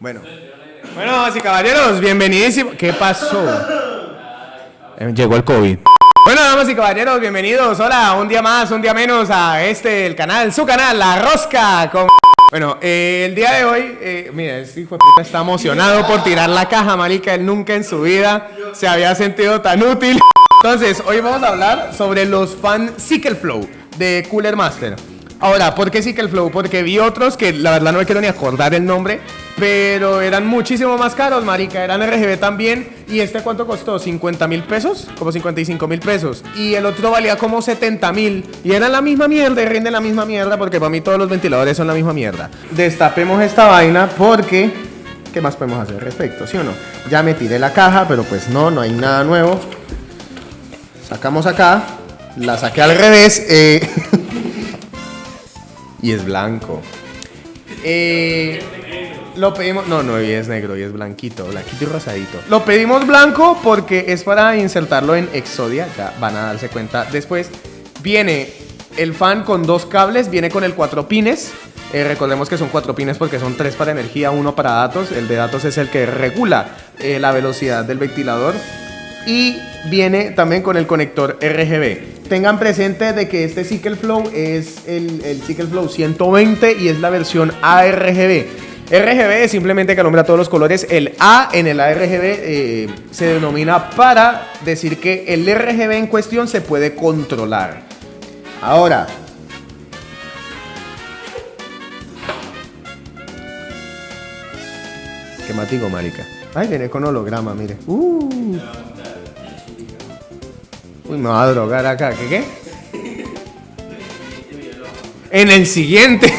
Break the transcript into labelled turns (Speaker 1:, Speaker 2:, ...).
Speaker 1: Bueno. Bueno, damas y caballeros, bienvenidísimos. ¿Qué pasó? Eh, Llegó el COVID. Bueno, damas y caballeros, bienvenidos. Hola, un día más, un día menos a este, el canal, su canal, La Rosca. Con... Bueno, eh, el día de hoy, eh, mira, este hijo de puta está emocionado por tirar la caja, marica. Él nunca en su vida se había sentido tan útil. Entonces, hoy vamos a hablar sobre los fan Cycle Flow de Cooler Master. Ahora, ¿por qué Cycle Flow? Porque vi otros que la verdad no me quiero ni acordar el nombre, pero eran muchísimo más caros, marica. Eran RGB también. ¿Y este cuánto costó? ¿50 mil pesos? Como 55 mil pesos. Y el otro valía como 70 mil. Y eran la misma mierda y rinden la misma mierda porque para mí todos los ventiladores son la misma mierda. Destapemos esta vaina porque... ¿Qué más podemos hacer al respecto? ¿Sí o no? Ya me tiré la caja, pero pues no, no hay nada nuevo. Sacamos acá. La saqué al revés. eh, y es blanco. Eh, lo pedimos. No, no, y es negro, y es blanquito, blanquito y rosadito. Lo pedimos blanco porque es para insertarlo en Exodia. Ya van a darse cuenta después. Viene el fan con dos cables, viene con el cuatro pines. Eh, recordemos que son cuatro pines porque son tres para energía, uno para datos. El de datos es el que regula eh, la velocidad del ventilador. Y viene también con el conector RGB. Tengan presente de que este Cycle Flow es el, el Cycle Flow 120 y es la versión ARGB. RGB es simplemente que nombra todos los colores. El A en el ARGB eh, se denomina para decir que el RGB en cuestión se puede controlar. Ahora, ¿qué matigo, marica? Ay, viene con holograma, mire. Uh. Uy, me va a drogar acá. ¿Qué qué? En el siguiente.